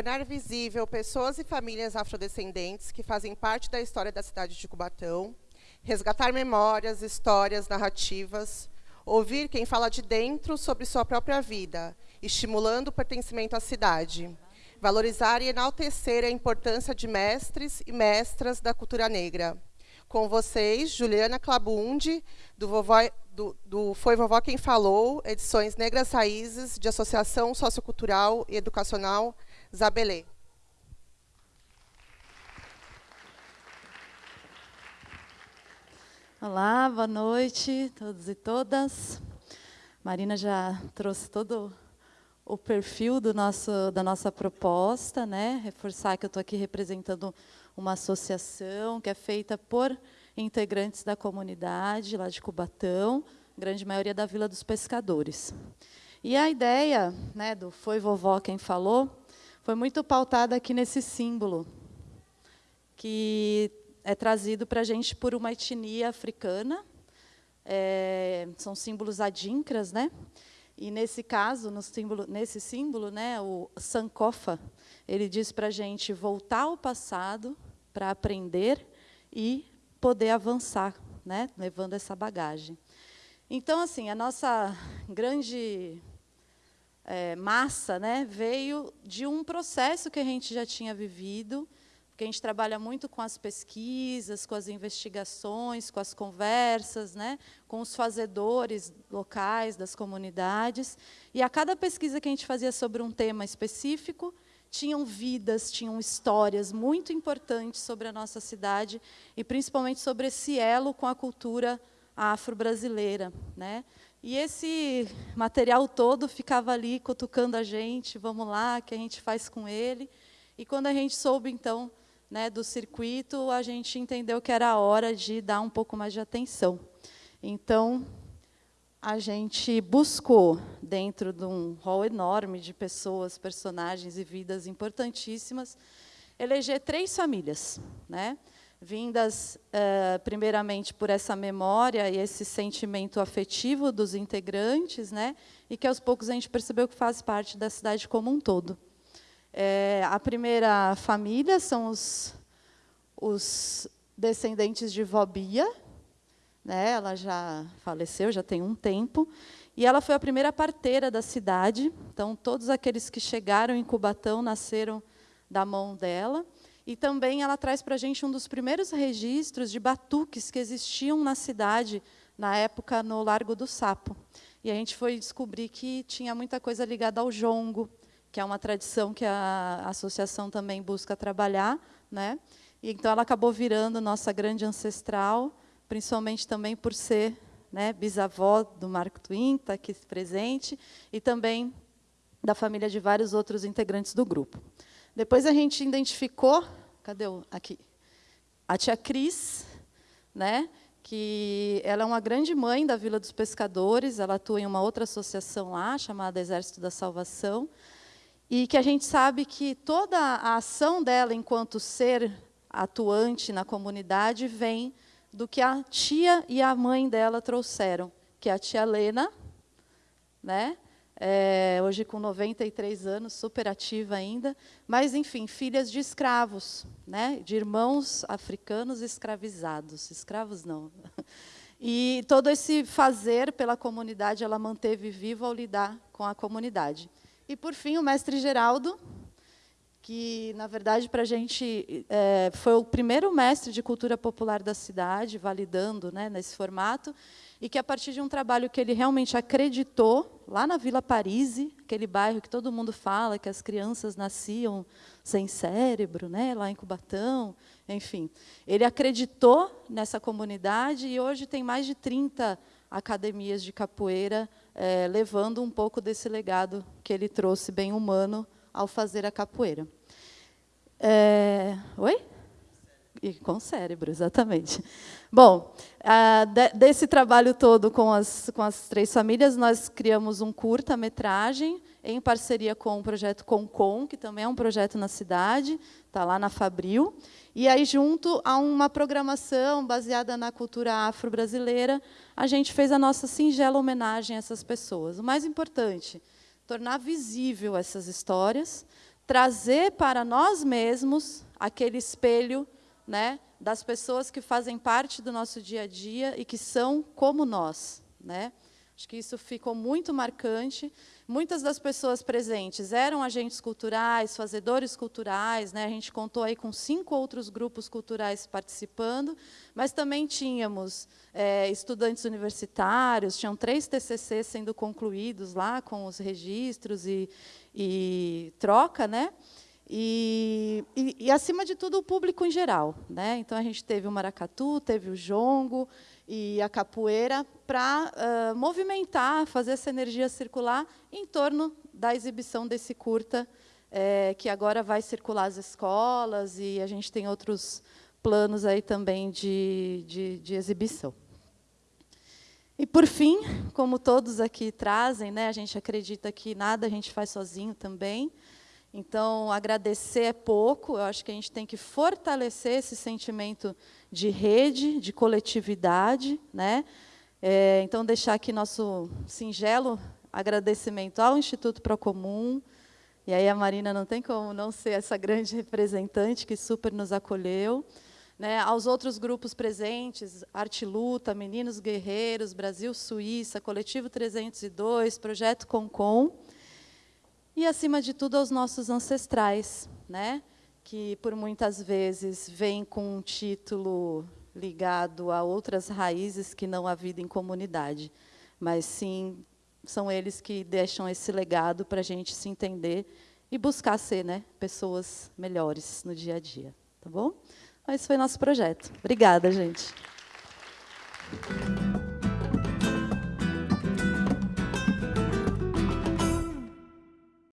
tornar visível pessoas e famílias afrodescendentes que fazem parte da história da cidade de Cubatão, resgatar memórias, histórias, narrativas, ouvir quem fala de dentro sobre sua própria vida, estimulando o pertencimento à cidade, valorizar e enaltecer a importância de mestres e mestras da cultura negra. Com vocês, Juliana Clabundi, do, Vovó, do, do Foi Vovó Quem Falou, edições Negras Raízes, de Associação Sociocultural e Educacional Zabelê. Olá, boa noite, todos e todas. Marina já trouxe todo o perfil do nosso, da nossa proposta, né? reforçar que eu estou aqui representando uma associação que é feita por integrantes da comunidade lá de Cubatão, grande maioria da Vila dos Pescadores. E a ideia né, do Foi Vovó Quem Falou foi muito pautada aqui nesse símbolo, que é trazido para a gente por uma etnia africana, é, são símbolos adinkras, né? E nesse caso, símbolo, nesse símbolo, né, o Sankofa, ele diz para a gente voltar ao passado para aprender e poder avançar, né, levando essa bagagem. Então, assim, a nossa grande é, massa né, veio de um processo que a gente já tinha vivido, porque a gente trabalha muito com as pesquisas, com as investigações, com as conversas, né, com os fazedores locais das comunidades. E a cada pesquisa que a gente fazia sobre um tema específico, tinham vidas, tinham histórias muito importantes sobre a nossa cidade e principalmente sobre esse elo com a cultura afro-brasileira. Né? E esse material todo ficava ali cutucando a gente, vamos lá, que a gente faz com ele. E quando a gente soube, então, né, do circuito, a gente entendeu que era a hora de dar um pouco mais de atenção. Então, a gente buscou, dentro de um rol enorme de pessoas, personagens e vidas importantíssimas, eleger três famílias, né? Vindas, uh, primeiramente, por essa memória e esse sentimento afetivo dos integrantes, né? e que, aos poucos, a gente percebeu que faz parte da cidade como um todo. É, a primeira família são os, os descendentes de Vobia, né? ela já faleceu, já tem um tempo, e ela foi a primeira parteira da cidade, então todos aqueles que chegaram em Cubatão nasceram da mão dela, e também ela traz para a gente um dos primeiros registros de batuques que existiam na cidade, na época no Largo do Sapo. E a gente foi descobrir que tinha muita coisa ligada ao jongo, que é uma tradição que a associação também busca trabalhar. Né? E, então, ela acabou virando nossa grande ancestral, principalmente também por ser né, bisavó do Marco Twin, está aqui presente, e também da família de vários outros integrantes do grupo. Depois a gente identificou, cadê o, aqui, a tia Cris, né, que ela é uma grande mãe da Vila dos Pescadores, ela atua em uma outra associação lá, chamada Exército da Salvação, e que a gente sabe que toda a ação dela enquanto ser atuante na comunidade vem do que a tia e a mãe dela trouxeram, que é a tia Lena, né? É, hoje com 93 anos, super ativa ainda, mas, enfim, filhas de escravos, né? de irmãos africanos escravizados. Escravos não. E todo esse fazer pela comunidade ela manteve vivo ao lidar com a comunidade. E, por fim, o mestre Geraldo, que, na verdade, para a gente é, foi o primeiro mestre de cultura popular da cidade, validando né, nesse formato, e que, a partir de um trabalho que ele realmente acreditou, lá na Vila Parise, aquele bairro que todo mundo fala, que as crianças nasciam sem cérebro, né, lá em Cubatão, enfim. Ele acreditou nessa comunidade e hoje tem mais de 30 academias de capoeira é, levando um pouco desse legado que ele trouxe bem humano ao fazer a capoeira. É, oi? E com cérebro, exatamente. Bom, de, desse trabalho todo com as, com as três famílias, nós criamos um curta-metragem em parceria com o projeto Concom, que também é um projeto na cidade, está lá na Fabril, e aí, junto a uma programação baseada na cultura afro-brasileira, a gente fez a nossa singela homenagem a essas pessoas. O mais importante, tornar visível essas histórias, trazer para nós mesmos aquele espelho né, das pessoas que fazem parte do nosso dia a dia e que são como nós. Né? Acho que isso ficou muito marcante. Muitas das pessoas presentes eram agentes culturais, fazedores culturais, né? a gente contou aí com cinco outros grupos culturais participando, mas também tínhamos é, estudantes universitários, tinham três TCCs sendo concluídos lá com os registros e, e troca, né? E, e, e, acima de tudo, o público em geral. Né? Então, a gente teve o maracatu, teve o jongo e a capoeira para uh, movimentar, fazer essa energia circular em torno da exibição desse curta, é, que agora vai circular as escolas, e a gente tem outros planos aí também de, de, de exibição. E, por fim, como todos aqui trazem, né, a gente acredita que nada a gente faz sozinho também, então, agradecer é pouco, eu acho que a gente tem que fortalecer esse sentimento de rede, de coletividade. Né? É, então, deixar aqui nosso singelo agradecimento ao Instituto Procomum, e aí a Marina não tem como não ser essa grande representante que super nos acolheu. Né, aos outros grupos presentes, Arte Luta, Meninos Guerreiros, Brasil Suíça, Coletivo 302, Projeto Concom, e, acima de tudo, aos nossos ancestrais, né? que, por muitas vezes, vêm com um título ligado a outras raízes que não a vida em comunidade, mas sim são eles que deixam esse legado para a gente se entender e buscar ser né, pessoas melhores no dia a dia. Tá bom? Esse foi nosso projeto. Obrigada, gente.